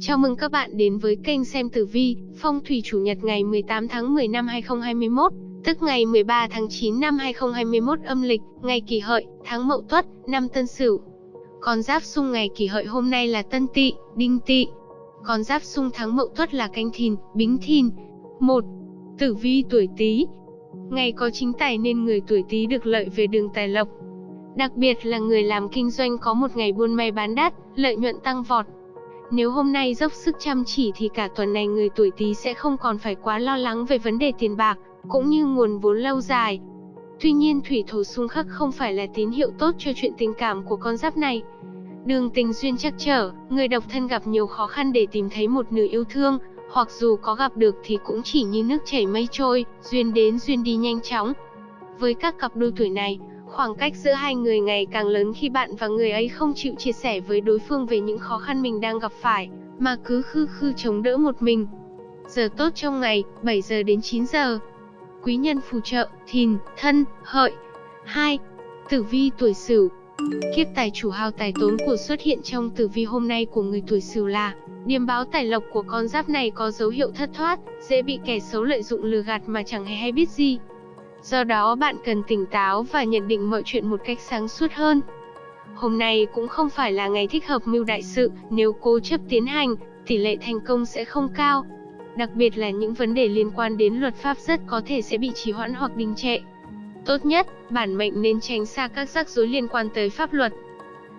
Chào mừng các bạn đến với kênh xem tử vi, phong thủy chủ nhật ngày 18 tháng 10 năm 2021, tức ngày 13 tháng 9 năm 2021 âm lịch, ngày kỷ hợi, tháng mậu tuất, năm tân sửu. Con giáp xung ngày kỷ hợi hôm nay là tân tỵ, đinh tỵ. Con giáp xung tháng mậu tuất là canh thìn, bính thìn. 1. Tử vi tuổi Tý. Ngày có chính tài nên người tuổi Tý được lợi về đường tài lộc. Đặc biệt là người làm kinh doanh có một ngày buôn may bán đắt, lợi nhuận tăng vọt. Nếu hôm nay dốc sức chăm chỉ thì cả tuần này người tuổi Tý sẽ không còn phải quá lo lắng về vấn đề tiền bạc, cũng như nguồn vốn lâu dài. Tuy nhiên thủy thổ xung khắc không phải là tín hiệu tốt cho chuyện tình cảm của con giáp này. Đường tình duyên chắc trở, người độc thân gặp nhiều khó khăn để tìm thấy một nửa yêu thương, hoặc dù có gặp được thì cũng chỉ như nước chảy mây trôi, duyên đến duyên đi nhanh chóng. Với các cặp đôi tuổi này, khoảng cách giữa hai người ngày càng lớn khi bạn và người ấy không chịu chia sẻ với đối phương về những khó khăn mình đang gặp phải, mà cứ khư khư chống đỡ một mình. Giờ tốt trong ngày, 7 giờ đến 9 giờ. Quý nhân phù trợ, thìn, thân, hợi. 2. Tử vi tuổi Sửu. Kiếp tài chủ hao tài tốn của xuất hiện trong tử vi hôm nay của người tuổi Sửu là Điềm báo tài lộc của con giáp này có dấu hiệu thất thoát, dễ bị kẻ xấu lợi dụng lừa gạt mà chẳng hề hay biết gì. Do đó bạn cần tỉnh táo và nhận định mọi chuyện một cách sáng suốt hơn. Hôm nay cũng không phải là ngày thích hợp mưu đại sự, nếu cố chấp tiến hành, tỷ lệ thành công sẽ không cao. Đặc biệt là những vấn đề liên quan đến luật pháp rất có thể sẽ bị trì hoãn hoặc đình trệ. Tốt nhất, bản mệnh nên tránh xa các rắc rối liên quan tới pháp luật.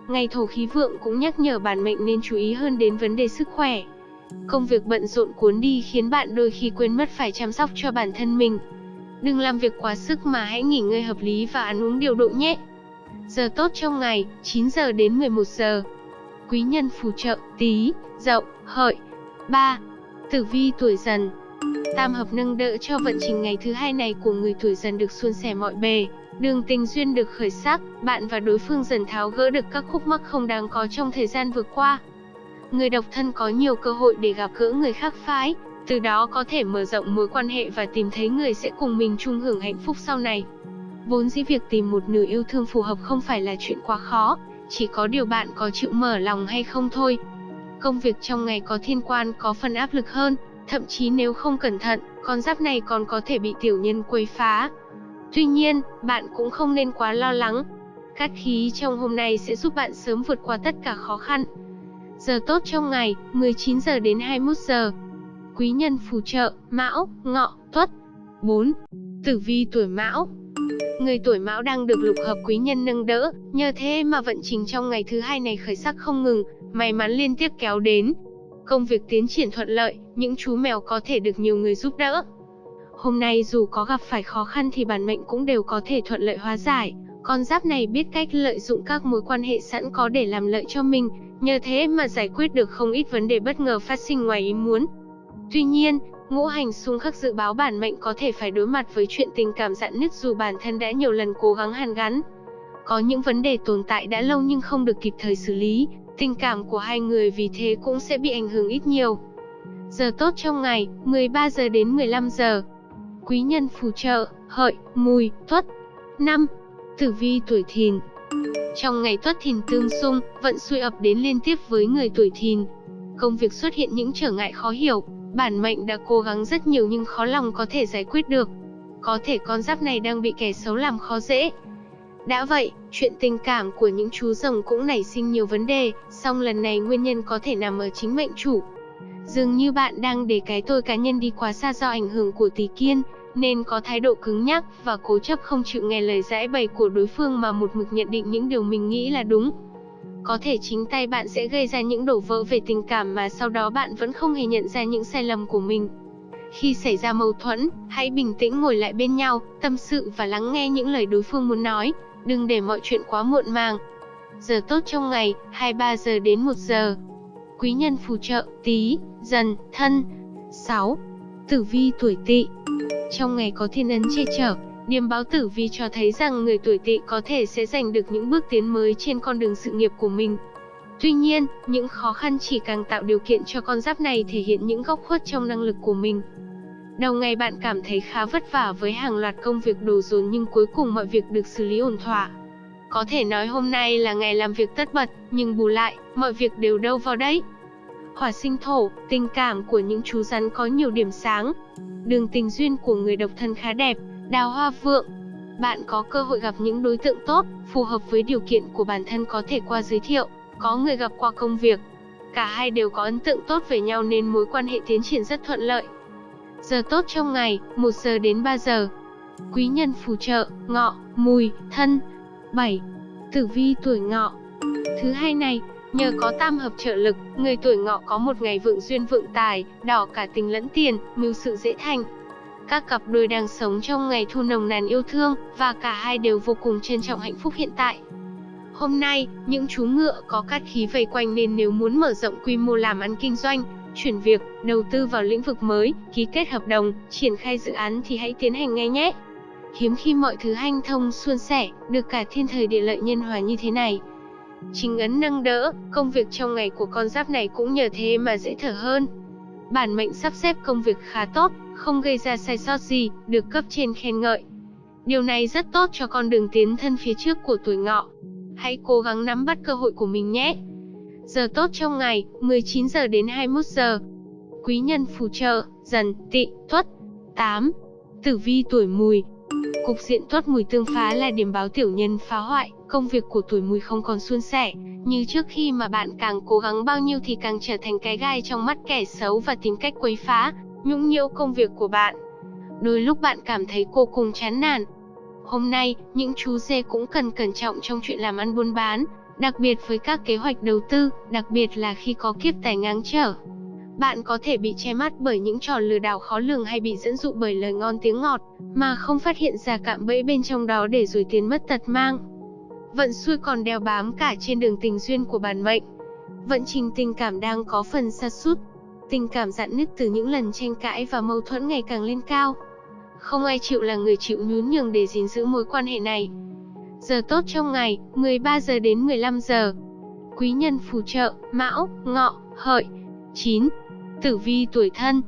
Ngày thổ khí vượng cũng nhắc nhở bản mệnh nên chú ý hơn đến vấn đề sức khỏe. Công việc bận rộn cuốn đi khiến bạn đôi khi quên mất phải chăm sóc cho bản thân mình. Đừng làm việc quá sức mà hãy nghỉ ngơi hợp lý và ăn uống điều độ nhé. Giờ tốt trong ngày, 9 giờ đến 11 giờ. Quý nhân phù trợ, tí, dậu, hợi. 3. Tử vi tuổi dần Tam hợp nâng đỡ cho vận trình ngày thứ hai này của người tuổi dần được suôn sẻ mọi bề. Đường tình duyên được khởi sắc, bạn và đối phương dần tháo gỡ được các khúc mắc không đáng có trong thời gian vừa qua. Người độc thân có nhiều cơ hội để gặp gỡ người khác phái, từ đó có thể mở rộng mối quan hệ và tìm thấy người sẽ cùng mình chung hưởng hạnh phúc sau này. Vốn dĩ việc tìm một nửa yêu thương phù hợp không phải là chuyện quá khó, chỉ có điều bạn có chịu mở lòng hay không thôi. Công việc trong ngày có thiên quan có phần áp lực hơn, thậm chí nếu không cẩn thận, con giáp này còn có thể bị tiểu nhân quấy phá. Tuy nhiên, bạn cũng không nên quá lo lắng. Cát khí trong hôm nay sẽ giúp bạn sớm vượt qua tất cả khó khăn. Giờ tốt trong ngày, 19 giờ đến 21 giờ. Quý nhân phù trợ, Mão, Ngọ, Tuất. 4. Tử vi tuổi Mão. Người tuổi Mão đang được lục hợp quý nhân nâng đỡ, nhờ thế mà vận trình trong ngày thứ hai này khởi sắc không ngừng, may mắn liên tiếp kéo đến. Công việc tiến triển thuận lợi, những chú mèo có thể được nhiều người giúp đỡ. Hôm nay dù có gặp phải khó khăn thì bản mệnh cũng đều có thể thuận lợi hóa giải. Con giáp này biết cách lợi dụng các mối quan hệ sẵn có để làm lợi cho mình, nhờ thế mà giải quyết được không ít vấn đề bất ngờ phát sinh ngoài ý muốn. Tuy nhiên, ngũ hành xung khắc dự báo bản mệnh có thể phải đối mặt với chuyện tình cảm dạn nứt dù bản thân đã nhiều lần cố gắng hàn gắn. Có những vấn đề tồn tại đã lâu nhưng không được kịp thời xử lý, tình cảm của hai người vì thế cũng sẽ bị ảnh hưởng ít nhiều. Giờ tốt trong ngày, 13 giờ đến 15 giờ. Quý nhân phù trợ, hợi, mùi, tuất. 5. Tử vi tuổi thìn Trong ngày tuất thìn tương xung, vận xui ập đến liên tiếp với người tuổi thìn. Công việc xuất hiện những trở ngại khó hiểu, bản mệnh đã cố gắng rất nhiều nhưng khó lòng có thể giải quyết được. Có thể con giáp này đang bị kẻ xấu làm khó dễ. Đã vậy, chuyện tình cảm của những chú rồng cũng nảy sinh nhiều vấn đề, song lần này nguyên nhân có thể nằm ở chính mệnh chủ. Dường như bạn đang để cái tôi cá nhân đi quá xa do ảnh hưởng của tỷ kiên, nên có thái độ cứng nhắc và cố chấp không chịu nghe lời giải bày của đối phương mà một mực nhận định những điều mình nghĩ là đúng. Có thể chính tay bạn sẽ gây ra những đổ vỡ về tình cảm mà sau đó bạn vẫn không hề nhận ra những sai lầm của mình. Khi xảy ra mâu thuẫn, hãy bình tĩnh ngồi lại bên nhau, tâm sự và lắng nghe những lời đối phương muốn nói, đừng để mọi chuyện quá muộn màng. Giờ tốt trong ngày, 23 giờ đến 1 giờ. Quý nhân phù trợ, tí, dần, thân. 6. Tử vi tuổi tỵ Trong ngày có thiên ấn che chở, Điềm báo tử vi cho thấy rằng người tuổi tỵ có thể sẽ giành được những bước tiến mới trên con đường sự nghiệp của mình. Tuy nhiên, những khó khăn chỉ càng tạo điều kiện cho con giáp này thể hiện những góc khuất trong năng lực của mình. Đầu ngày bạn cảm thấy khá vất vả với hàng loạt công việc đồ dồn nhưng cuối cùng mọi việc được xử lý ổn thỏa. Có thể nói hôm nay là ngày làm việc tất bật, nhưng bù lại, mọi việc đều đâu vào đấy. hỏa sinh thổ, tình cảm của những chú rắn có nhiều điểm sáng. Đường tình duyên của người độc thân khá đẹp, đào hoa vượng. Bạn có cơ hội gặp những đối tượng tốt, phù hợp với điều kiện của bản thân có thể qua giới thiệu, có người gặp qua công việc. Cả hai đều có ấn tượng tốt về nhau nên mối quan hệ tiến triển rất thuận lợi. Giờ tốt trong ngày, 1 giờ đến 3 giờ. Quý nhân phù trợ, ngọ, mùi, thân. 7. Tử vi tuổi ngọ. Thứ hai này, nhờ có tam hợp trợ lực, người tuổi ngọ có một ngày vượng duyên vượng tài, đỏ cả tình lẫn tiền, mưu sự dễ thành. Các cặp đôi đang sống trong ngày thu nồng nàn yêu thương, và cả hai đều vô cùng trân trọng hạnh phúc hiện tại. Hôm nay, những chú ngựa có cát khí vây quanh nên nếu muốn mở rộng quy mô làm ăn kinh doanh, chuyển việc, đầu tư vào lĩnh vực mới, ký kết hợp đồng, triển khai dự án thì hãy tiến hành ngay nhé. Hiếm khi mọi thứ hanh thông suôn sẻ, được cả thiên thời địa lợi nhân hòa như thế này. Chính ấn nâng đỡ, công việc trong ngày của con giáp này cũng nhờ thế mà dễ thở hơn. Bản mệnh sắp xếp công việc khá tốt, không gây ra sai sót gì, được cấp trên khen ngợi. Điều này rất tốt cho con đường tiến thân phía trước của tuổi ngọ. Hãy cố gắng nắm bắt cơ hội của mình nhé. Giờ tốt trong ngày, 19 giờ đến 21 giờ. Quý nhân phù trợ, dần, tị, tuất. 8. Tử vi tuổi mùi. Cục diện tuất mùi tương phá là điểm báo tiểu nhân phá hoại, công việc của tuổi mùi không còn suôn sẻ. Như trước khi mà bạn càng cố gắng bao nhiêu thì càng trở thành cái gai trong mắt kẻ xấu và tìm cách quấy phá, nhũng nhiễu công việc của bạn. Đôi lúc bạn cảm thấy cô cùng chán nản. Hôm nay, những chú dê cũng cần cẩn trọng trong chuyện làm ăn buôn bán, đặc biệt với các kế hoạch đầu tư, đặc biệt là khi có kiếp tài ngáng trở. Bạn có thể bị che mắt bởi những trò lừa đảo khó lường hay bị dẫn dụ bởi lời ngon tiếng ngọt, mà không phát hiện ra cạm bẫy bên trong đó để rồi tiền mất tật mang. Vận xui còn đeo bám cả trên đường tình duyên của bản mệnh. Vận trình tình cảm đang có phần sa sút Tình cảm dạn nứt từ những lần tranh cãi và mâu thuẫn ngày càng lên cao. Không ai chịu là người chịu nhún nhường để gìn giữ mối quan hệ này. Giờ tốt trong ngày, 13 giờ đến 15 giờ. Quý nhân phù trợ, Mão, Ngọ, Hợi. 9. Tử vi tuổi thân.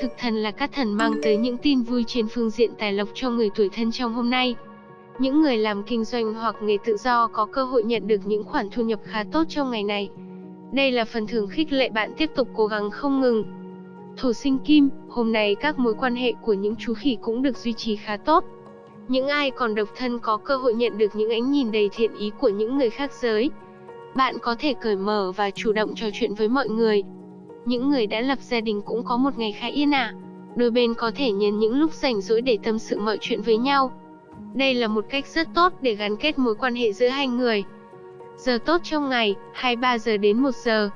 Thực thần là các thần mang tới những tin vui trên phương diện tài lộc cho người tuổi thân trong hôm nay. Những người làm kinh doanh hoặc nghề tự do có cơ hội nhận được những khoản thu nhập khá tốt trong ngày này. Đây là phần thưởng khích lệ bạn tiếp tục cố gắng không ngừng. Thổ sinh kim, hôm nay các mối quan hệ của những chú khỉ cũng được duy trì khá tốt. Những ai còn độc thân có cơ hội nhận được những ánh nhìn đầy thiện ý của những người khác giới. Bạn có thể cởi mở và chủ động trò chuyện với mọi người. Những người đã lập gia đình cũng có một ngày khá yên ả. À. Đôi bên có thể nhân những lúc rảnh rỗi để tâm sự mọi chuyện với nhau. Đây là một cách rất tốt để gắn kết mối quan hệ giữa hai người. Giờ tốt trong ngày, 23 giờ đến 1 giờ.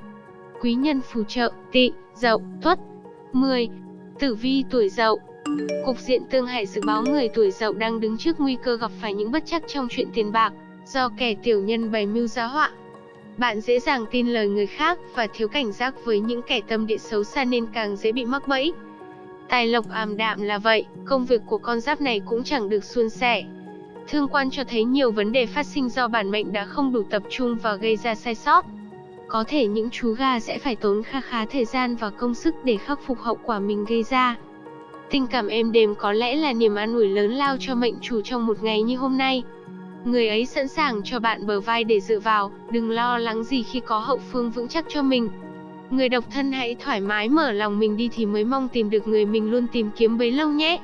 Quý nhân phù trợ, tị, dậu, tuất. 10. Tử vi tuổi dậu Cục diện tương hại dự báo người tuổi dậu đang đứng trước nguy cơ gặp phải những bất chắc trong chuyện tiền bạc, do kẻ tiểu nhân bày mưu giá họa. Bạn dễ dàng tin lời người khác và thiếu cảnh giác với những kẻ tâm địa xấu xa nên càng dễ bị mắc bẫy. Tài lộc ảm đạm là vậy, công việc của con giáp này cũng chẳng được suôn sẻ. Thương quan cho thấy nhiều vấn đề phát sinh do bản mệnh đã không đủ tập trung và gây ra sai sót. Có thể những chú gà sẽ phải tốn kha khá thời gian và công sức để khắc phục hậu quả mình gây ra. Tình cảm êm đềm có lẽ là niềm an ủi lớn lao cho mệnh chủ trong một ngày như hôm nay. Người ấy sẵn sàng cho bạn bờ vai để dựa vào, đừng lo lắng gì khi có hậu phương vững chắc cho mình. Người độc thân hãy thoải mái mở lòng mình đi thì mới mong tìm được người mình luôn tìm kiếm bấy lâu nhé.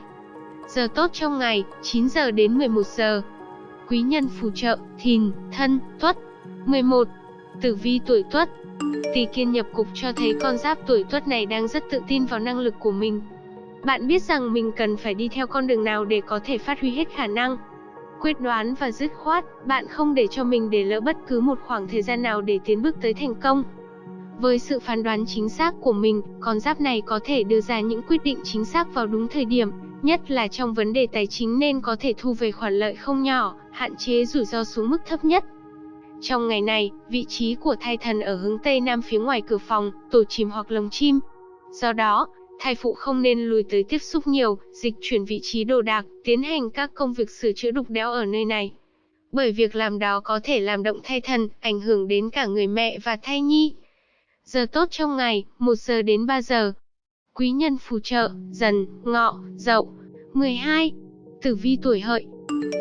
Giờ tốt trong ngày, 9 giờ đến 11 giờ. Quý nhân phù trợ, thìn, thân, tuất. 11. Tử vi tuổi tuất. Tỷ kiên nhập cục cho thấy con giáp tuổi tuất này đang rất tự tin vào năng lực của mình. Bạn biết rằng mình cần phải đi theo con đường nào để có thể phát huy hết khả năng. Quyết đoán và dứt khoát, bạn không để cho mình để lỡ bất cứ một khoảng thời gian nào để tiến bước tới thành công. Với sự phán đoán chính xác của mình, con giáp này có thể đưa ra những quyết định chính xác vào đúng thời điểm, nhất là trong vấn đề tài chính nên có thể thu về khoản lợi không nhỏ, hạn chế rủi ro xuống mức thấp nhất. Trong ngày này, vị trí của thai thần ở hướng Tây Nam phía ngoài cửa phòng, tổ chim hoặc lồng chim. Do đó, thai phụ không nên lùi tới tiếp xúc nhiều, dịch chuyển vị trí đồ đạc, tiến hành các công việc sửa chữa đục đẽo ở nơi này. Bởi việc làm đó có thể làm động thai thần, ảnh hưởng đến cả người mẹ và thai nhi. Giờ tốt trong ngày, 1 giờ đến 3 giờ. Quý nhân phù trợ, dần, ngọ, dậu. 12. Tử vi tuổi hợi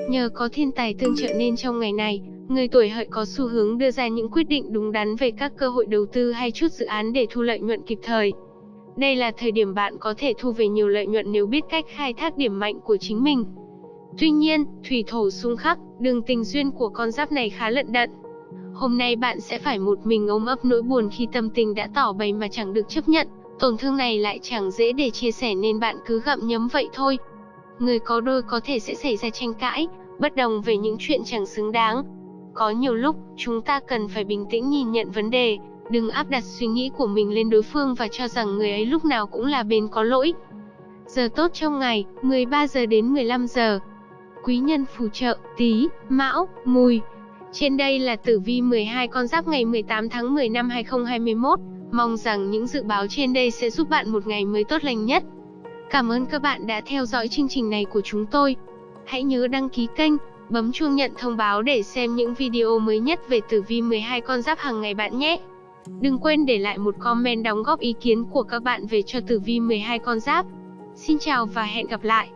Nhờ có thiên tài tương trợ nên trong ngày này, Người tuổi hợi có xu hướng đưa ra những quyết định đúng đắn về các cơ hội đầu tư hay chút dự án để thu lợi nhuận kịp thời. Đây là thời điểm bạn có thể thu về nhiều lợi nhuận nếu biết cách khai thác điểm mạnh của chính mình. Tuy nhiên, thủy thổ xung khắc, đường tình duyên của con giáp này khá lận đận. Hôm nay bạn sẽ phải một mình ôm ấp nỗi buồn khi tâm tình đã tỏ bày mà chẳng được chấp nhận, tổn thương này lại chẳng dễ để chia sẻ nên bạn cứ gặm nhấm vậy thôi. Người có đôi có thể sẽ xảy ra tranh cãi, bất đồng về những chuyện chẳng xứng đáng. Có nhiều lúc, chúng ta cần phải bình tĩnh nhìn nhận vấn đề, đừng áp đặt suy nghĩ của mình lên đối phương và cho rằng người ấy lúc nào cũng là bên có lỗi. Giờ tốt trong ngày, 13 giờ đến 15 giờ. Quý nhân phù trợ, tí, mão, mùi. Trên đây là tử vi 12 con giáp ngày 18 tháng 10 năm 2021. Mong rằng những dự báo trên đây sẽ giúp bạn một ngày mới tốt lành nhất. Cảm ơn các bạn đã theo dõi chương trình này của chúng tôi. Hãy nhớ đăng ký kênh, bấm chuông nhận thông báo để xem những video mới nhất về tử vi 12 con giáp hàng ngày bạn nhé. Đừng quên để lại một comment đóng góp ý kiến của các bạn về cho tử vi 12 con giáp. Xin chào và hẹn gặp lại.